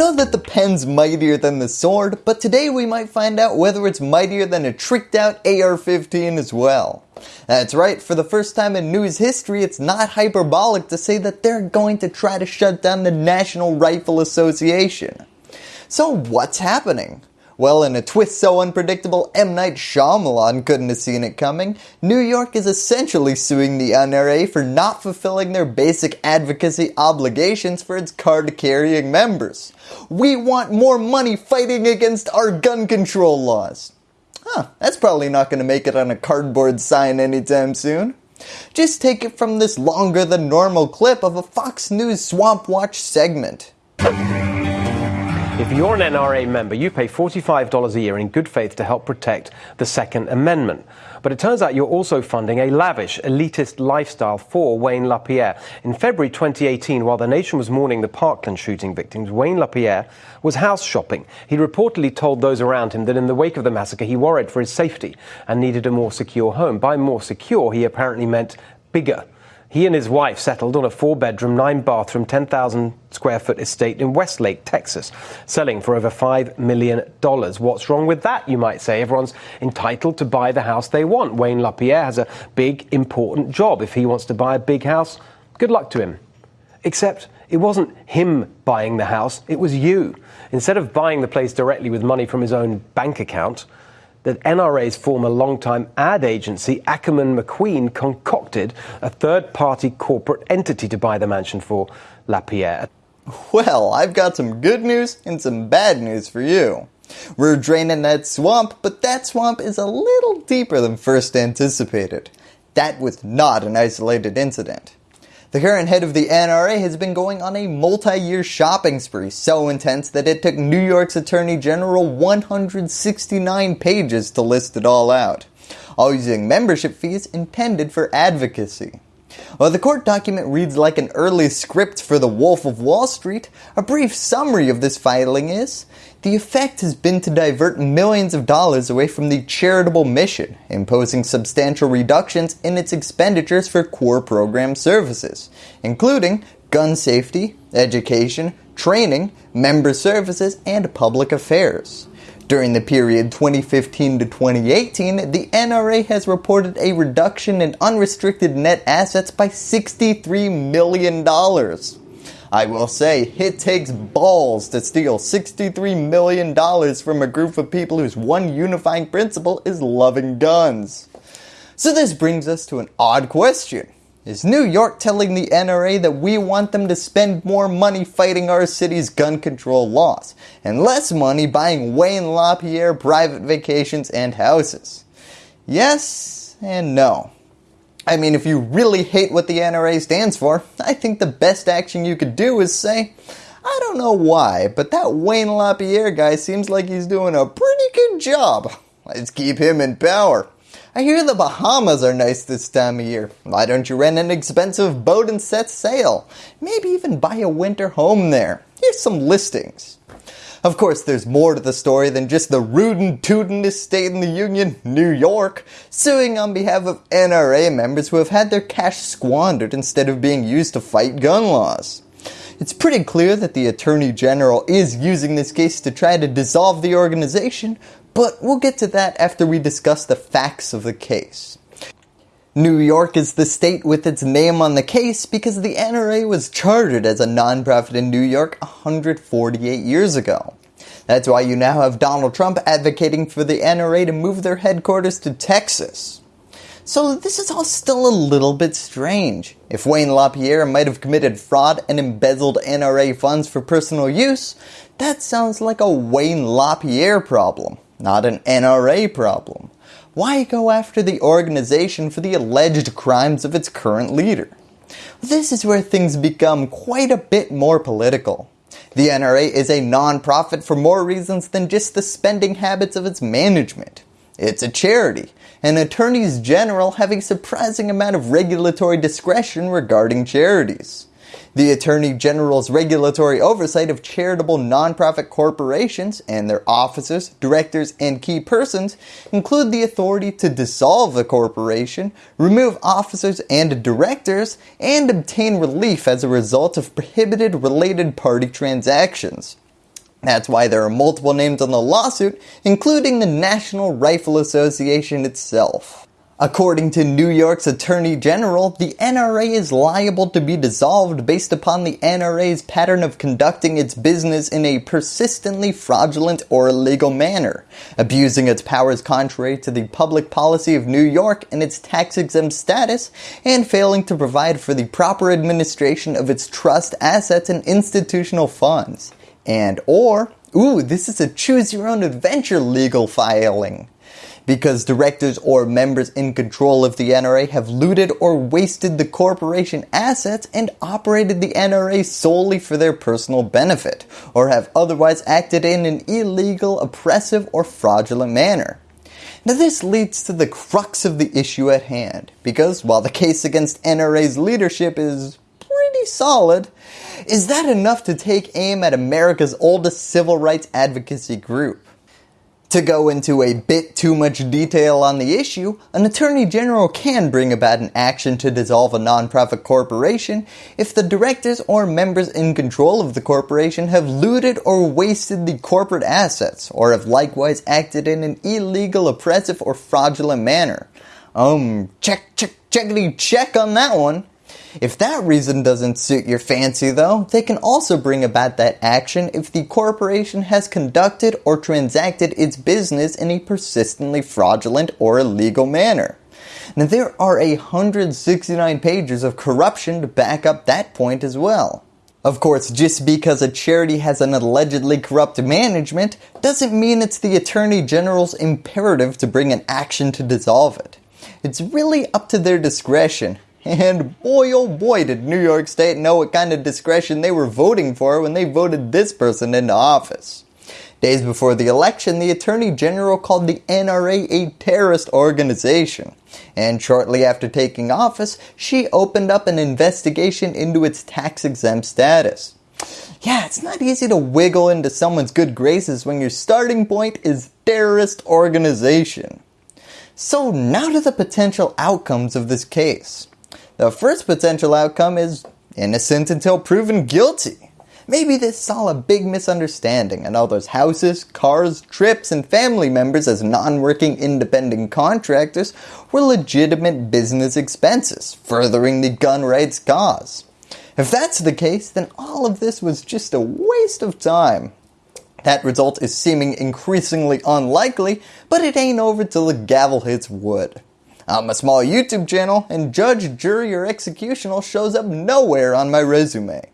know that the pen's mightier than the sword, but today we might find out whether it's mightier than a tricked out AR-15 as well. That's right, for the first time in news history it's not hyperbolic to say that they're going to try to shut down the National Rifle Association. So what's happening? Well, in a twist so unpredictable M. Night Shyamalan couldn't have seen it coming, New York is essentially suing the NRA for not fulfilling their basic advocacy obligations for its card-carrying members. We want more money fighting against our gun control laws. Huh, that's probably not going to make it on a cardboard sign anytime soon. Just take it from this longer than normal clip of a Fox News Swamp Watch segment. If you're an NRA member, you pay $45 a year in good faith to help protect the Second Amendment. But it turns out you're also funding a lavish, elitist lifestyle for Wayne LaPierre. In February 2018, while the nation was mourning the Parkland shooting victims, Wayne LaPierre was house shopping. He reportedly told those around him that in the wake of the massacre, he worried for his safety and needed a more secure home. By more secure, he apparently meant bigger. He and his wife settled on a four bedroom, nine bathroom, 10,000 square foot estate in Westlake, Texas, selling for over $5 million. What's wrong with that, you might say? Everyone's entitled to buy the house they want. Wayne LaPierre has a big, important job. If he wants to buy a big house, good luck to him. Except it wasn't him buying the house, it was you. Instead of buying the place directly with money from his own bank account, that NRA's former longtime ad agency, Ackerman McQueen, concocted a third party corporate entity to buy the mansion for LaPierre. Well, I've got some good news and some bad news for you. We're draining that swamp, but that swamp is a little deeper than first anticipated. That was not an isolated incident. The current head of the NRA has been going on a multi-year shopping spree so intense that it took New York's Attorney General 169 pages to list it all out, all using membership fees intended for advocacy. While the court document reads like an early script for The Wolf of Wall Street, a brief summary of this filing is, the effect has been to divert millions of dollars away from the charitable mission, imposing substantial reductions in its expenditures for core program services, including gun safety, education, training, member services, and public affairs. During the period 2015 to 2018, the NRA has reported a reduction in unrestricted net assets by $63 million. I will say, it takes balls to steal $63 million from a group of people whose one unifying principle is loving guns. So this brings us to an odd question. Is New York telling the NRA that we want them to spend more money fighting our city's gun control laws and less money buying Wayne LaPierre private vacations and houses? Yes and no. I mean, if you really hate what the NRA stands for, I think the best action you could do is say, I don't know why, but that Wayne LaPierre guy seems like he's doing a pretty good job. Let's keep him in power. I hear the Bahamas are nice this time of year. Why don't you rent an expensive boat and set sail? Maybe even buy a winter home there. Here's some listings. Of course, there's more to the story than just the rootin' tootin' state in the Union, New York, suing on behalf of NRA members who have had their cash squandered instead of being used to fight gun laws. It's pretty clear that the Attorney General is using this case to try to dissolve the organization, but we'll get to that after we discuss the facts of the case. New York is the state with its name on the case because the NRA was chartered as a nonprofit in New York 148 years ago. That's why you now have Donald Trump advocating for the NRA to move their headquarters to Texas. So this is all still a little bit strange. If Wayne LaPierre might have committed fraud and embezzled NRA funds for personal use, that sounds like a Wayne LaPierre problem, not an NRA problem. Why go after the organization for the alleged crimes of its current leader? This is where things become quite a bit more political. The NRA is a non-profit for more reasons than just the spending habits of its management. It's a charity, and attorneys general have a surprising amount of regulatory discretion regarding charities. The Attorney General's regulatory oversight of charitable nonprofit corporations and their officers, directors, and key persons include the authority to dissolve the corporation, remove officers and directors, and obtain relief as a result of prohibited related party transactions. That's why there are multiple names on the lawsuit, including the National Rifle Association itself. According to New York's Attorney General, the NRA is liable to be dissolved based upon the NRA's pattern of conducting its business in a persistently fraudulent or illegal manner, abusing its powers contrary to the public policy of New York and its tax-exempt status, and failing to provide for the proper administration of its trust assets and institutional funds. And or, ooh, this is a choose your own adventure legal filing because directors or members in control of the NRA have looted or wasted the corporation assets and operated the NRA solely for their personal benefit, or have otherwise acted in an illegal, oppressive, or fraudulent manner. Now this leads to the crux of the issue at hand, because while the case against NRA's leadership is pretty solid, is that enough to take aim at America's oldest civil rights advocacy group? To go into a bit too much detail on the issue, an Attorney General can bring about an action to dissolve a nonprofit corporation if the directors or members in control of the corporation have looted or wasted the corporate assets or have likewise acted in an illegal, oppressive, or fraudulent manner. Um, check, check, checkity check on that one. If that reason doesn't suit your fancy though, they can also bring about that action if the corporation has conducted or transacted its business in a persistently fraudulent or illegal manner. Now there are 169 pages of corruption to back up that point as well. Of course, just because a charity has an allegedly corrupt management doesn't mean it's the Attorney General's imperative to bring an action to dissolve it. It's really up to their discretion and boy oh boy did New York State know what kind of discretion they were voting for when they voted this person into office. Days before the election, the Attorney General called the NRA a terrorist organization. And shortly after taking office, she opened up an investigation into its tax-exempt status. Yeah, it's not easy to wiggle into someone's good graces when your starting point is terrorist organization. So now to the potential outcomes of this case. The first potential outcome is innocent until proven guilty. Maybe this is all a big misunderstanding and all those houses, cars, trips, and family members as non-working independent contractors were legitimate business expenses, furthering the gun rights cause. If that's the case, then all of this was just a waste of time. That result is seeming increasingly unlikely, but it ain't over till the gavel hits wood. I'm a small YouTube channel and judge, jury, or executional shows up nowhere on my resume.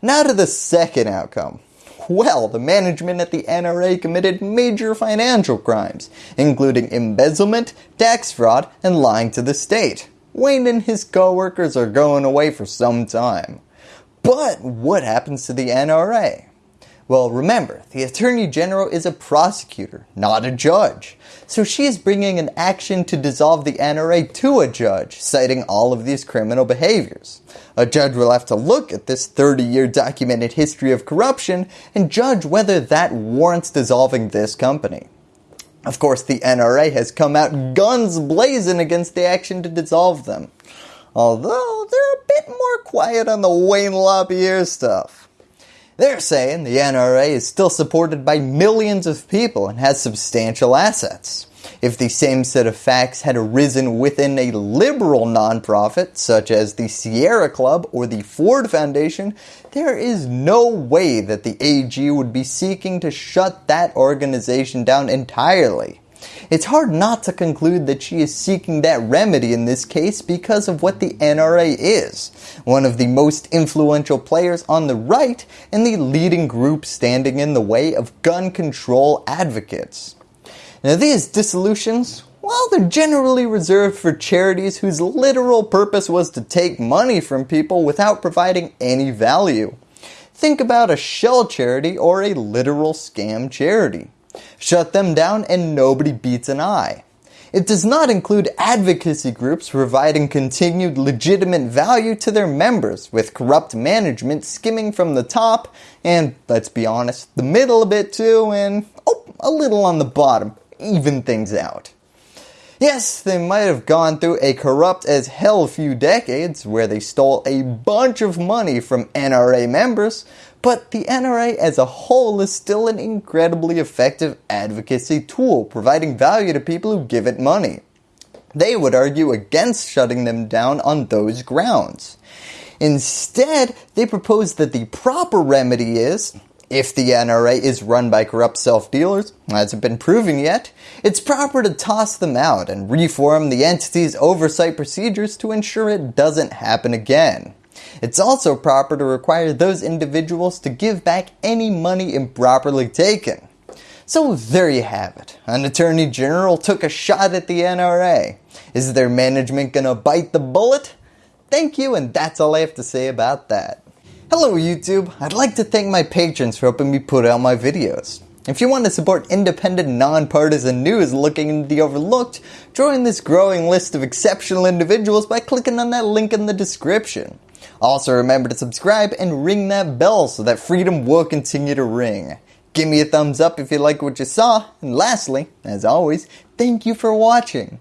Now to the second outcome. Well, the management at the NRA committed major financial crimes, including embezzlement, tax fraud, and lying to the state. Wayne and his co-workers are going away for some time. But what happens to the NRA? Well, remember, the Attorney General is a prosecutor, not a judge. So she is bringing an action to dissolve the NRA to a judge, citing all of these criminal behaviors. A judge will have to look at this 30-year documented history of corruption and judge whether that warrants dissolving this company. Of course, the NRA has come out guns blazing against the action to dissolve them. Although, they're a bit more quiet on the Wayne LaPierre stuff. They're saying the NRA is still supported by millions of people and has substantial assets. If the same set of facts had arisen within a liberal nonprofit such as the Sierra Club or the Ford Foundation, there is no way that the AG would be seeking to shut that organization down entirely. It's hard not to conclude that she is seeking that remedy in this case because of what the NRA is, one of the most influential players on the right and the leading group standing in the way of gun control advocates. Now these dissolutions, well, they're generally reserved for charities whose literal purpose was to take money from people without providing any value. Think about a shell charity or a literal scam charity. Shut them down and nobody beats an eye. It does not include advocacy groups providing continued legitimate value to their members with corrupt management skimming from the top and, let's be honest, the middle a bit too and, oh, a little on the bottom, even things out. Yes, they might have gone through a corrupt as hell few decades where they stole a bunch of money from NRA members, but the NRA as a whole is still an incredibly effective advocacy tool providing value to people who give it money. They would argue against shutting them down on those grounds. Instead, they propose that the proper remedy is, if the NRA is run by corrupt self-dealers, hasn't been proven yet, it's proper to toss them out and reform the entity's oversight procedures to ensure it doesn't happen again. It's also proper to require those individuals to give back any money improperly taken. So there you have it. An Attorney General took a shot at the NRA. Is their management gonna bite the bullet? Thank you and that's all I have to say about that. Hello YouTube, I'd like to thank my patrons for helping me put out my videos. If you want to support independent, nonpartisan news looking into the overlooked, join this growing list of exceptional individuals by clicking on that link in the description. Also remember to subscribe and ring that bell so that freedom will continue to ring. Give me a thumbs up if you like what you saw, and lastly, as always, thank you for watching.